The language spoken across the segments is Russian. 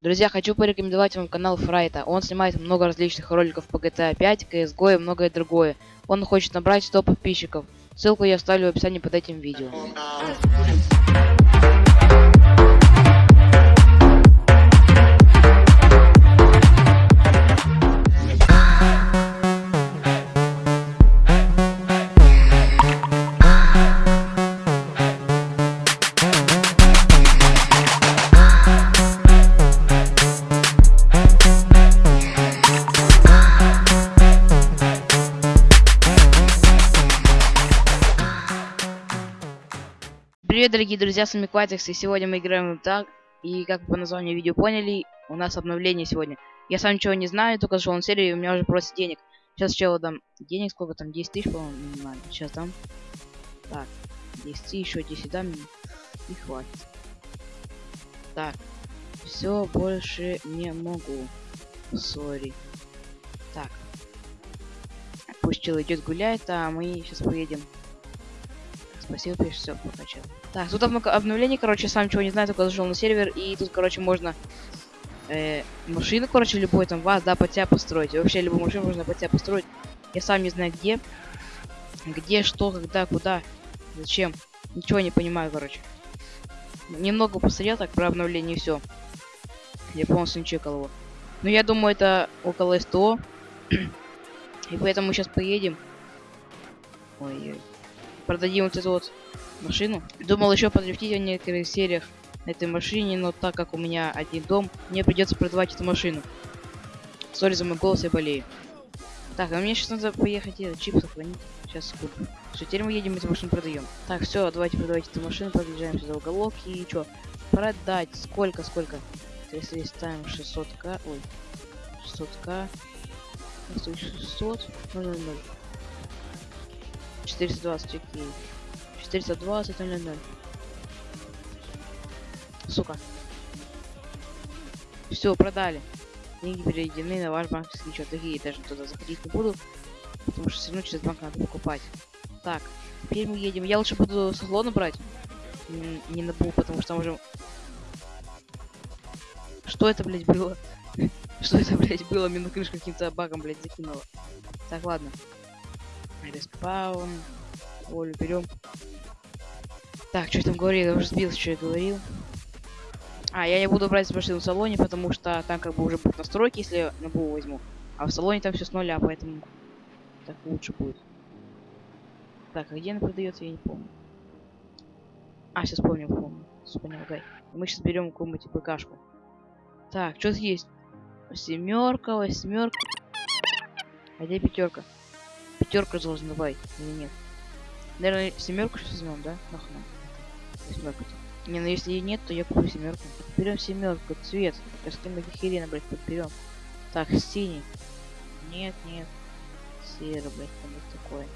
Друзья, хочу порекомендовать вам канал Фрайта. Он снимает много различных роликов по GTA 5, CSGO и многое другое. Он хочет набрать 100 подписчиков. Ссылку я оставлю в описании под этим видео. Привет, дорогие друзья, с вами Кватикс, и сегодня мы играем в так, и как вы по названию видео поняли, у нас обновление сегодня. Я сам ничего не знаю, только зашел на серию, и у меня уже просят денег. Сейчас челу дам денег, сколько там, 10 тысяч, по-моему, минимально. Сейчас дам. Так, 10 еще 10 дам, и хватит. Так, все, больше не могу. Сори. Так. Пусть чел идет гуляет, а мы сейчас поедем Спасибо, пишет, все, прокачал. Так, тут обно обновление, короче, сам чего не знаю, только зашел на сервер, и тут, короче, можно э, машину, короче, любой там вас, да, под тебя построить. И вообще, любую машину можно под тебя построить. Я сам не знаю где. Где, что, когда, куда, зачем. Ничего не понимаю, короче. Немного посмотрел так про обновление все. Я полностью не чекал его. Но я думаю, это около СТО. и поэтому мы сейчас поедем. Ой-ой продадим вот эту вот машину. Думал еще подрифтить в некоторых сериях на этой машине, но так как у меня один дом, мне придется продавать эту машину. Сори за мой голос, я болею. Так, а мне сейчас надо поехать и чип сохранить. Сейчас куплю. Все, теперь мы едем эту машину продаем. Так, все, давайте продавать эту машину, подъезжаем сюда уголок и что? Продать. Сколько, сколько? Если ставим 600к, ой, 600к, 600, 0, 0, 0. 420, окей. 420, 0, 0. Сука. Все, продали. Деньги переведены на ваш банковский счет. Такие даже туда заходить не буду. Потому что все равно через банк надо покупать. Так, теперь мы едем. Я лучше буду салон брать. Не на бу, потому что там уже... Что это, блядь, было? Что это, блядь, было? Мне на крышу каким-то багом, блядь, закинуло. Так, ладно. Респаун. Волю берем. Так, что я там говорил? Я уже сбился, что я говорил. А, я не буду брать машину в салоне, потому что там как бы уже будут настройки, если я на БУ возьму. А в салоне там все с нуля, поэтому так лучше будет. Так, а где она продается, я не помню. А, сейчас помню, помню. Понял, дай. Мы сейчас берем какую-нибудь ПКшку. Так, что есть? Семерка, восьмерка. А где пятерка? Пятерка должна быть или нет? Наверное, семерку сейчас возьмем, да? Нахуй. Семерку. Не, ну если и нет, то я куплю семерку. Берем семерку, цвет. Мы херена, блядь, подберем. Так, синий. Нет, нет. Серый, блядь, там вот такой.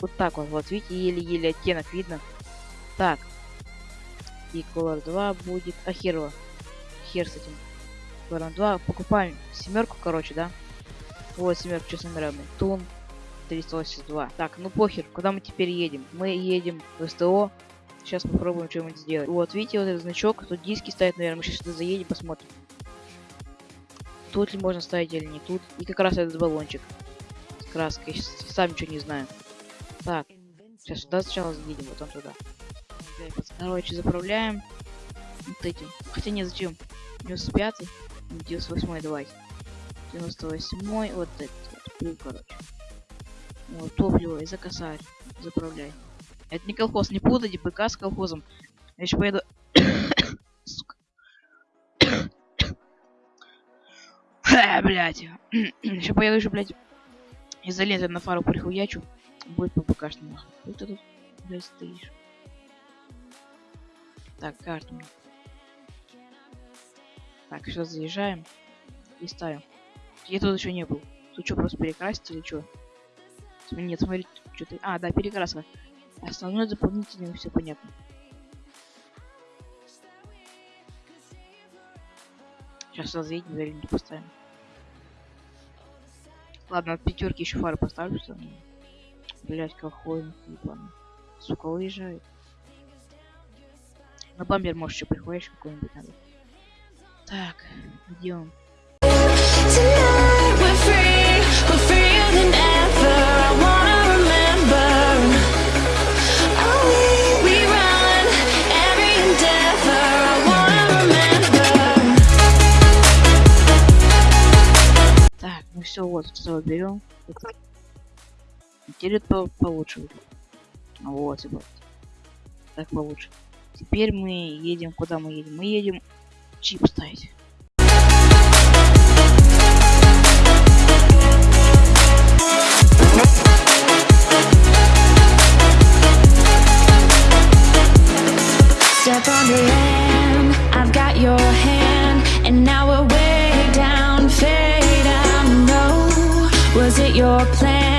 Вот так вот, вот, видите, еле-еле оттенок видно. Так, и Color 2 будет... А хер Хер с этим. Color 2. Покупаем семерку, короче, да? Вот семерку, что с номерами. Тун 382. Так, ну похер, куда мы теперь едем? Мы едем в СТО. Сейчас попробуем что-нибудь сделать. Вот, видите, вот этот значок, тут диски ставят, наверное. Мы сейчас сюда заедем, посмотрим. Тут ли можно ставить или не тут. И как раз этот баллончик с краской. Сейчас сам ничего не знаю. Так, сейчас сюда сначала заедем, потом туда. Короче, заправляем вот этим. Хотя не зачем? 95 98 давайте. 98 вот этот вот короче. Вот, топливо и за косарь. Заправляй. Это не колхоз, не путайте ПК с колхозом. Я еще поеду... Сука. блять. еще поеду еще, блять, изолентом на фару прихуячу. Будет по ПКшному. Ты тут, блядь, стоишь. Так, карту. Так, сейчас заезжаем и ставим. Я тут еще не был. Тут что, просто перекрасить или что? Нет, смотри, что-то... А, да, перекраска. Основной дополнительный, все понятно. Сейчас сюда заедем, вернее, поставим. Ладно, от пятерки еще фары поставлю. Что... Блять, какой ебаный. Сука, уезжает. На бампер можешь еще прихватишь какой-нибудь надо. Так, идем. Так, ну все, вот, все берем. Теперь это получше Вот, типа. Так получше. Теперь мы едем, куда мы едем? Мы едем чип ставить. Your hand, and now we're way down, fade out. No, was it your plan?